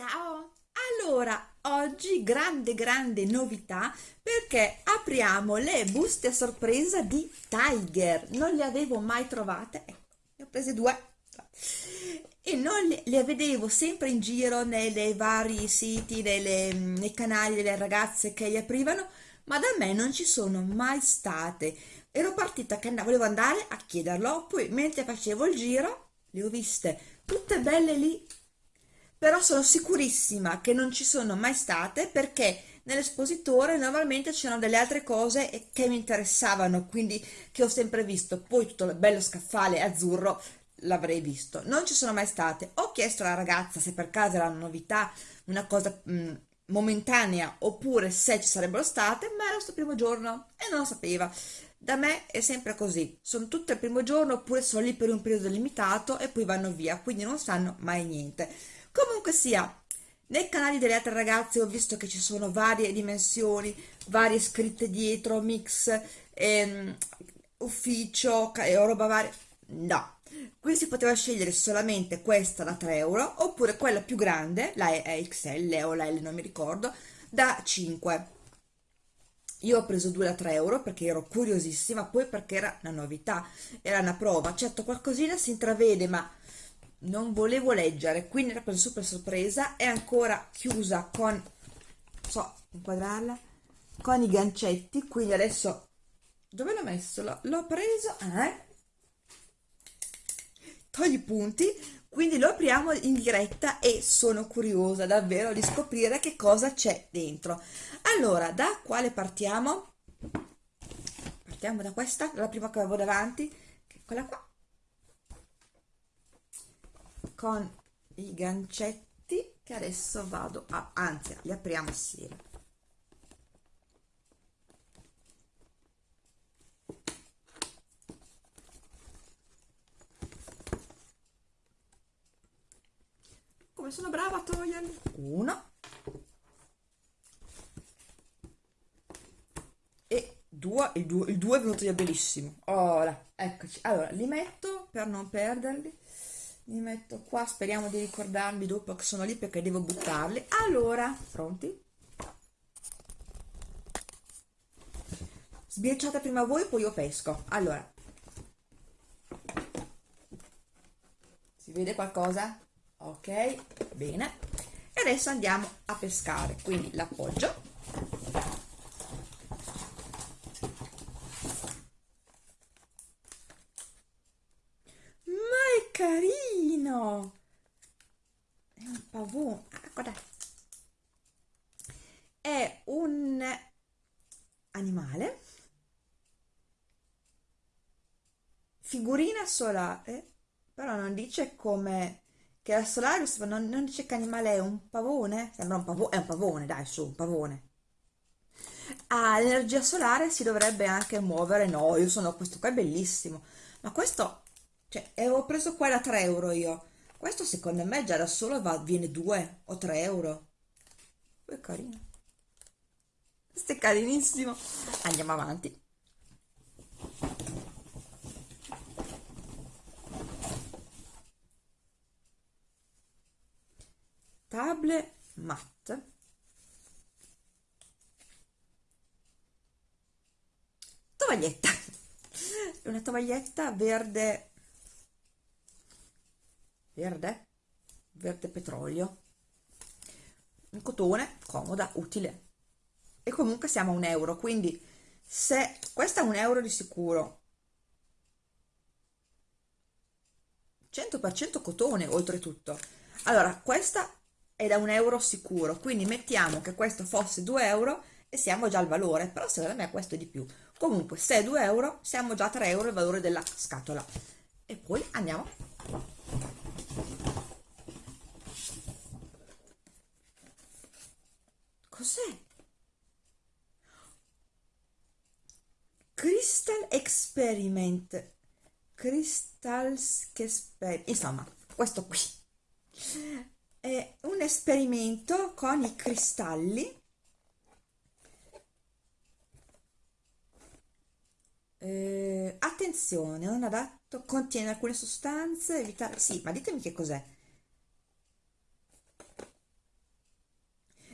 Ciao! Allora, oggi grande grande novità perché apriamo le buste a sorpresa di Tiger. Non le avevo mai trovate, ecco, ne ho prese due e non le, le vedevo sempre in giro nei vari siti, nelle, nei canali delle ragazze che li aprivano, ma da me non ci sono mai state. Ero partita che andavo, volevo andare a chiederlo, poi mentre facevo il giro le ho viste tutte belle lì però sono sicurissima che non ci sono mai state perché nell'espositore normalmente c'erano delle altre cose che mi interessavano, quindi che ho sempre visto, poi tutto il bello scaffale azzurro l'avrei visto, non ci sono mai state. Ho chiesto alla ragazza se per caso era una novità, una cosa mh, mm, momentanea oppure se ci sarebbero state, ma era suo primo giorno e non lo sapeva. Da me è sempre così, sono tutte il primo giorno oppure sono lì per un periodo limitato e poi vanno via, quindi non sanno mai niente comunque sia nei canali delle altre ragazze ho visto che ci sono varie dimensioni varie scritte dietro mix ehm, ufficio e roba varia no. Qui si poteva scegliere solamente questa da 3 euro oppure quella più grande la XL o la L non mi ricordo da 5 io ho preso due da 3 euro perché ero curiosissima poi perché era una novità era una prova. Certo qualcosina si intravede ma non volevo leggere quindi era per super sorpresa è ancora chiusa con so inquadrarla con i gancetti quindi adesso dove l'ho messo? l'ho preso eh? togli i punti quindi lo apriamo in diretta e sono curiosa davvero di scoprire che cosa c'è dentro allora da quale partiamo? partiamo da questa, dalla prima che avevo davanti che quella qua con i gancetti che adesso vado a anzi li apriamo assieme. Come sono brava a toglierli? Uno. E due il 2 il due è venuto via benissimo. Ora eccoci. Allora li metto per non perderli li metto qua speriamo di ricordarmi dopo che sono lì perché devo buttarli. Allora pronti? Sbirciate prima voi poi io pesco. Allora. Si vede qualcosa? Ok bene. E adesso andiamo a pescare. Quindi l'appoggio carino pavone ah, guarda. È un animale. Figurina solare però non dice come che è solare non, non dice che animale è un pavone? Sembra un pavone è un pavone dai su un pavone. Ah l'energia solare si dovrebbe anche muovere. No io sono questo qua è bellissimo. Ma questo cioè avevo preso qua da 3 euro io questo secondo me già da solo va, viene 2 o 3 euro. È carino. Questo è carinissimo. Andiamo avanti. Table matte tovaglietta. Una tovaglietta verde verde verde petrolio in cotone comoda utile. E comunque siamo a un euro quindi se questa è un euro di sicuro 100% cotone oltretutto. Allora questa è da un euro sicuro quindi mettiamo che questo fosse 2 euro e siamo già al valore però secondo me questo è di più. Comunque se è 2 euro siamo già a 3 euro il valore della scatola. E poi andiamo Cos'è? Crystal Experiment. Crystals Experiment. Insomma, questo qui. È un esperimento con i cristalli. Eh, attenzione, non adatto, contiene alcune sostanze, evitare... Sì, ma ditemi che cos'è.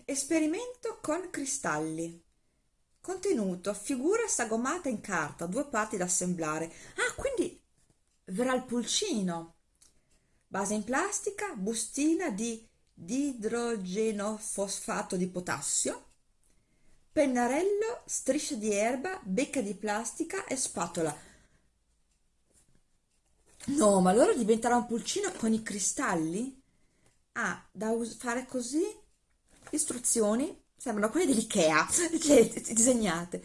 Esperimento con cristalli. Contenuto, figura sagomata in carta, due parti da assemblare. Ah, quindi verrà il pulcino. Base in plastica, bustina di idrogenofosfato di potassio, pennarello, striscia di erba, becca di plastica e spatola. No, ma allora diventerà un pulcino con i cristalli? Ah, da fare così? Istruzioni, sembrano quelle dell'Ikea, cioè, disegnate.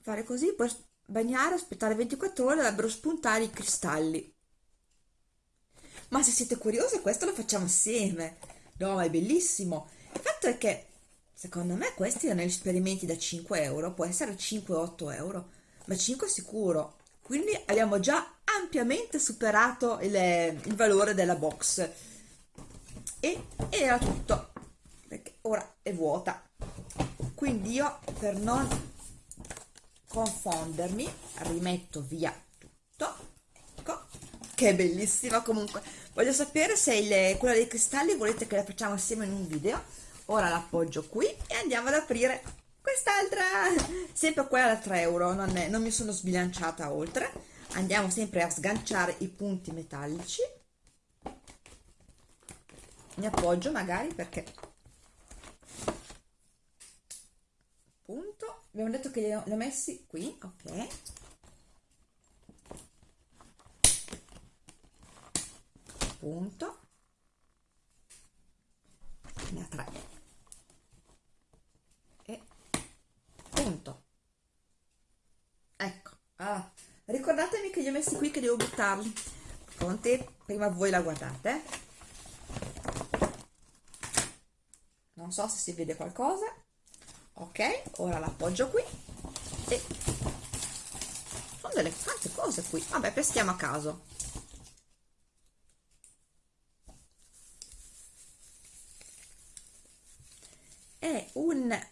Fare così, poi bagnare, aspettare 24 ore, dovrebbero spuntare i cristalli. Ma se siete curiosi, questo lo facciamo assieme. No, ma è bellissimo. Il fatto è che, secondo me, questi erano esperimenti da 5 euro, può essere 5-8 euro, ma 5 sicuro. Quindi abbiamo già ampiamente superato il, il valore della box. E era tutto, ora è vuota. Quindi io, per non confondermi, rimetto via tutto. Ecco, che bellissima comunque. Voglio sapere se il, quella dei cristalli volete che la facciamo assieme in un video. Ora l'appoggio qui e andiamo ad aprire quest'altra. Sempre quella da 3 euro, non, è, non mi sono sbilanciata oltre. Andiamo sempre a sganciare i punti metallici. Mi appoggio magari perché punto. Abbiamo detto che li ho, messi qui ok. Punto. Ne ha tre. E punto. Ecco. Ah, ricordatemi che li ho messi qui che devo buttarli. Pronti prima voi la guardate non so se si vede qualcosa. Ok ora l'appoggio qui. E sono delle tante cose qui. Vabbè peschiamo a caso. È un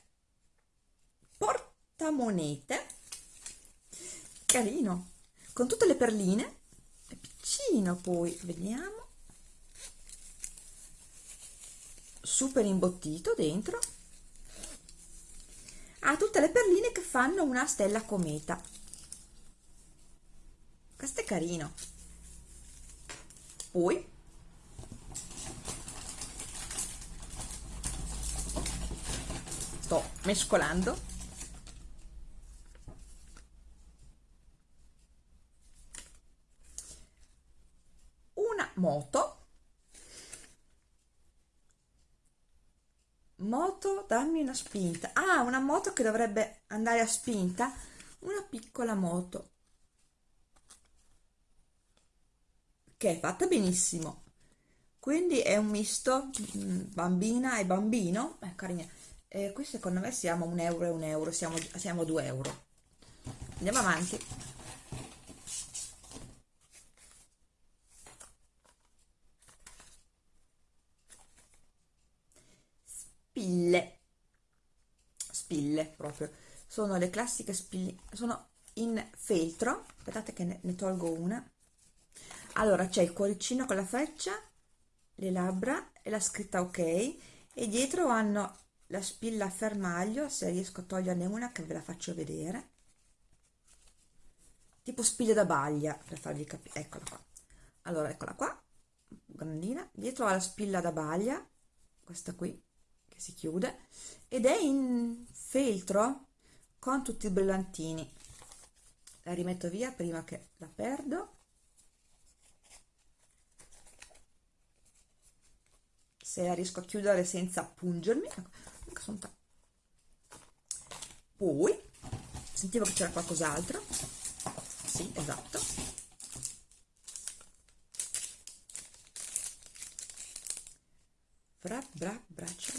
portamonete carino con tutte le perline. È piccino poi vediamo super imbottito dentro. Ha tutte le perline che fanno una stella cometa. Questo è carino. Poi sto mescolando. Una moto moto dammi una spinta. Ah una moto che dovrebbe andare a spinta. Una piccola moto. Che è fatta benissimo. Quindi è un misto mm, bambina e bambino. Eh, carina. Eh, qui secondo me siamo un euro e un euro siamo, siamo due euro. Andiamo avanti spille. Spille proprio. Sono le classiche spille sono in feltro. Aspettate che ne, ne tolgo una. Allora c'è il cuoricino con la freccia le labbra e la scritta ok. E dietro hanno la spilla a fermaglio se riesco a toglierne una che ve la faccio vedere. Tipo spille da baglia per farvi capire eccola qua. Allora eccola qua grandina. Dietro ha la spilla da baglia questa qui che si chiude ed è in feltro con tutti i brillantini. La rimetto via prima che la perdo. Se riesco a chiudere senza pungermi ecco, poi sentivo che c'era qualcos'altro. Sì esatto. Bra bra braccia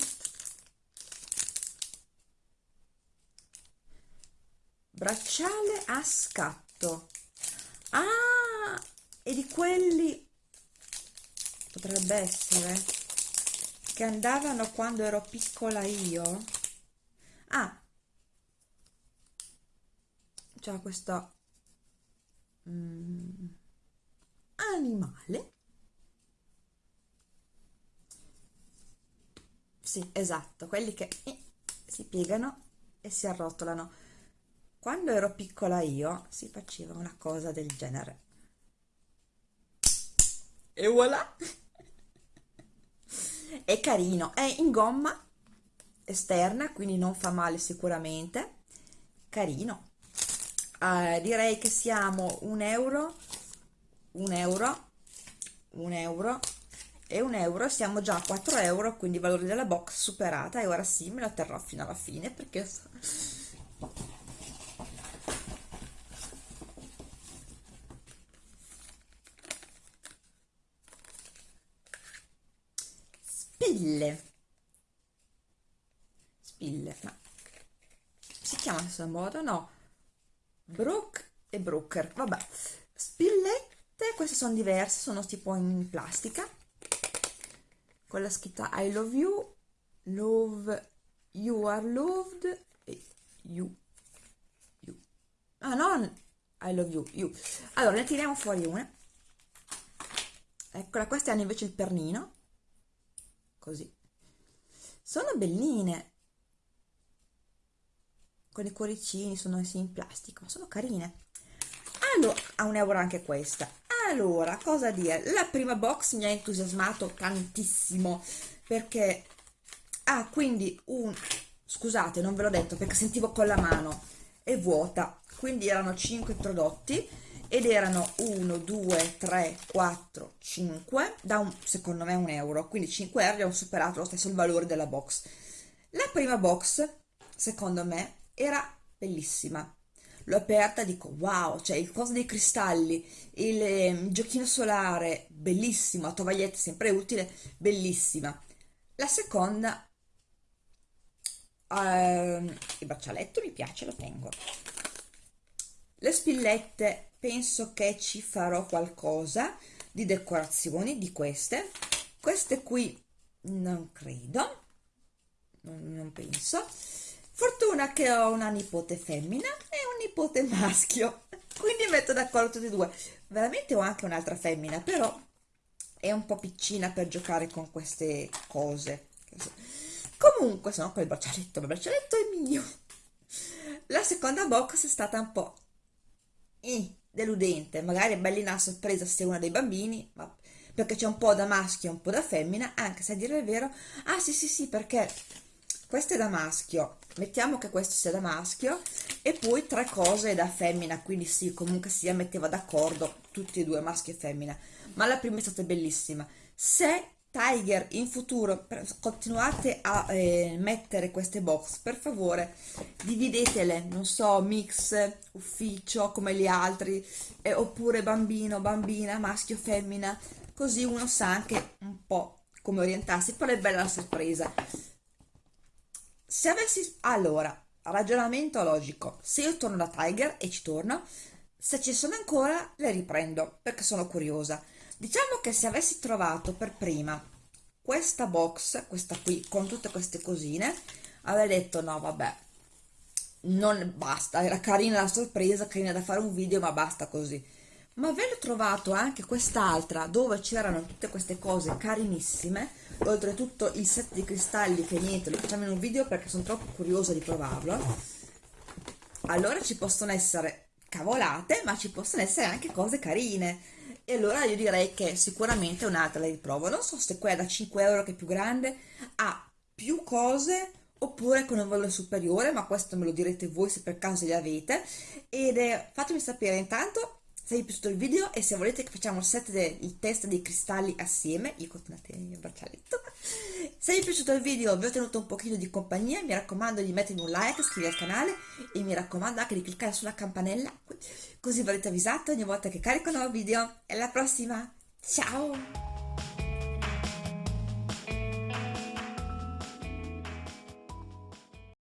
bracciale a scatto. Ah e di quelli potrebbe essere che andavano quando ero piccola io. Ah. C'è questo mm, animale. Sì, esatto, quelli che eh, si piegano e si arrotolano. Quando ero piccola io si faceva una cosa del genere. E voilà! È carino, è in gomma esterna, quindi non fa male sicuramente. Carino. Uh, direi che siamo un euro, un euro, un euro e un euro siamo già a 4 euro quindi il valore della box superata e ora sì me la terrò fino alla fine perché spille spille ma si chiama in questo modo no brook e broker vabbè spillette queste sono diverse sono tipo in plastica con la scritta I love you, love, you are loved e you, you. Ah, non I love you, you. Allora, ne tiriamo fuori una. Eccola, queste hanno invece il pernino. Così. Sono belline. Con i cuoricini, sono messi in plastico, sono carine. Allora, a un euro anche questa allora cosa dire la prima box mi ha entusiasmato tantissimo perché ha ah, quindi un scusate non ve l'ho detto perché sentivo con la mano è vuota quindi erano 5 prodotti ed erano 1 2 3 4 5 da un secondo me un euro quindi 5 euro abbiamo superato lo stesso il valore della box la prima box secondo me era bellissima l'ho aperta e dico wow, cioè il coso dei cristalli, il, eh, giochino solare, bellissimo, la tovaglietta sempre utile, bellissima. La seconda, eh, il braccialetto mi piace, lo tengo. Le spillette, penso che ci farò qualcosa di decorazioni di queste. Queste qui non credo, non, non penso Fortuna che ho una nipote femmina e un nipote maschio, quindi metto d'accordo tutti e due. Veramente ho anche un'altra femmina, però è un po' piccina per giocare con queste cose. Comunque, sono quel braccialetto, il braccialetto è mio. La seconda box è stata un po' eh, deludente, magari è bellina a sorpresa se è uno dei bambini, ma perché c'è un po' da maschio e un po' da femmina, anche se a dire il vero, ah sì sì sì, perché questo è da maschio. Mettiamo che questo sia da maschio e poi tre cose da femmina quindi sì comunque sia metteva d'accordo tutti e due maschio e femmina. Ma la prima è stata bellissima. Se Tiger in futuro continuate a eh, mettere queste box per favore dividetele non so mix ufficio come gli altri eh, oppure bambino bambina maschio femmina così uno sa anche un po' come orientarsi. Poi è bella la sorpresa. Se avessi allora ragionamento logico. Se io torno da Tiger e ci torno se ci sono ancora le riprendo perché sono curiosa diciamo che se avessi trovato per prima questa box questa qui con tutte queste cosine avrei detto no vabbè non basta era carina la sorpresa carina da fare un video ma basta così. Ma avendo trovato anche quest'altra dove c'erano tutte queste cose carinissime oltretutto il set di cristalli che niente lo facciamo in un video perché sono troppo curiosa di provarlo allora ci possono essere cavolate ma ci possono essere anche cose carine e allora io direi che sicuramente un'altra la riprovo. Non so se quella da 5 euro che è più grande ha più cose oppure con un valore superiore ma questo me lo direte voi se per caso li avete. Ed è, fatemi sapere intanto se vi è piaciuto il video e se volete che facciamo il set del test dei cristalli assieme, io continuate il braccialetto. Se vi è piaciuto il video vi ho tenuto un pochino di compagnia, mi raccomando di mettermi un like, iscrivervi al canale e mi raccomando anche di cliccare sulla campanella così verrete avvisati ogni volta che carico un nuovo video. E alla prossima, ciao!